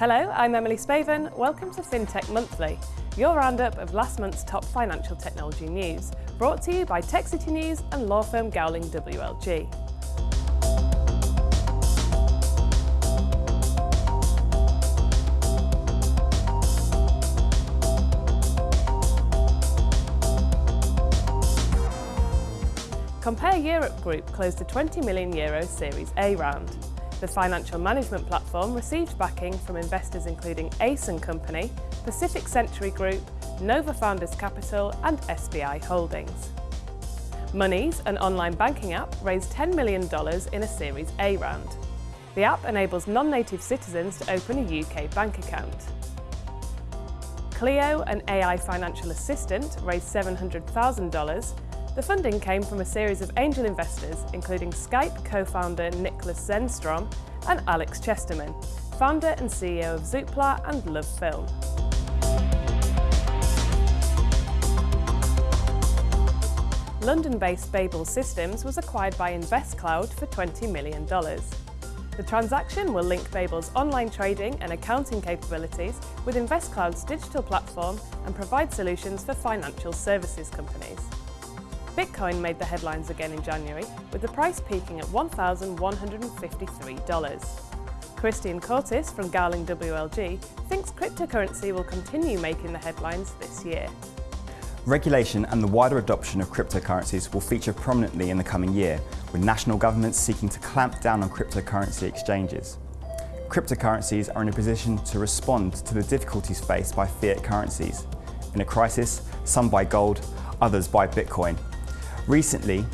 Hello, I'm Emily Spaven. Welcome to FinTech Monthly, your roundup of last month's top financial technology news, brought to you by Tech City News and law firm Gowling WLG. Compare Europe Group closed a 20 million euro Series A round. The financial management platform received backing from investors including Ace & Company, Pacific Century Group, Nova Founders Capital and SBI Holdings. Monese, an online banking app, raised $10 million in a Series A round. The app enables non-native citizens to open a UK bank account. Cleo, an AI financial assistant, raised $700,000 the funding came from a series of angel investors, including Skype co-founder Niklas Zennström and Alex Chesterman, founder and CEO of Zoopla and Love Film. London-based Babel Systems was acquired by InvestCloud for $20 million. The transaction will link Babel's online trading and accounting capabilities with InvestCloud's digital platform and provide solutions for financial services companies. Bitcoin made the headlines again in January, with the price peaking at $1,153. Christian Cortis from Gowling WLG thinks cryptocurrency will continue making the headlines this year. Regulation and the wider adoption of cryptocurrencies will feature prominently in the coming year, with national governments seeking to clamp down on cryptocurrency exchanges. Cryptocurrencies are in a position to respond to the difficulties faced by fiat currencies. In a crisis, some buy gold, others buy Bitcoin, Recently,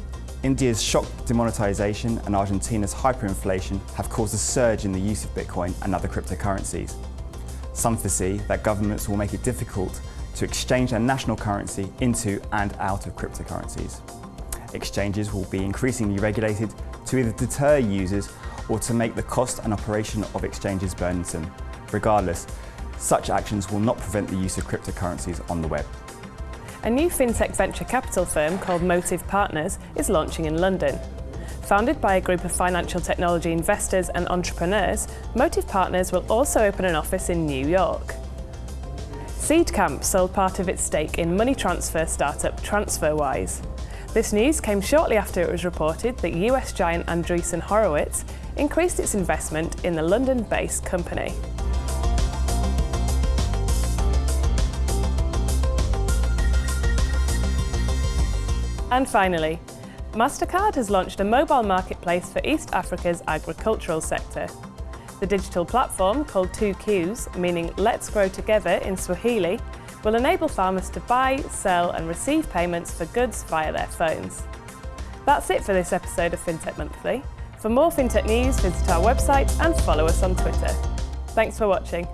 India's shock demonetization and Argentina's hyperinflation have caused a surge in the use of Bitcoin and other cryptocurrencies. Some foresee that governments will make it difficult to exchange their national currency into and out of cryptocurrencies. Exchanges will be increasingly regulated to either deter users or to make the cost and operation of exchanges burdensome. Regardless, such actions will not prevent the use of cryptocurrencies on the web. A new fintech venture capital firm called Motive Partners is launching in London. Founded by a group of financial technology investors and entrepreneurs, Motive Partners will also open an office in New York. Seedcamp sold part of its stake in money transfer startup TransferWise. This news came shortly after it was reported that US giant Andreessen Horowitz increased its investment in the London-based company. And finally, MasterCard has launched a mobile marketplace for East Africa's agricultural sector. The digital platform, called 2KUZE, meaning Let's Grow Together in Swahili, will enable farmers to buy, sell and receive payments for goods via their phones. That's it for this episode of FinTech Monthly. For more FinTech news, visit our website and follow us on Twitter. Thanks for watching.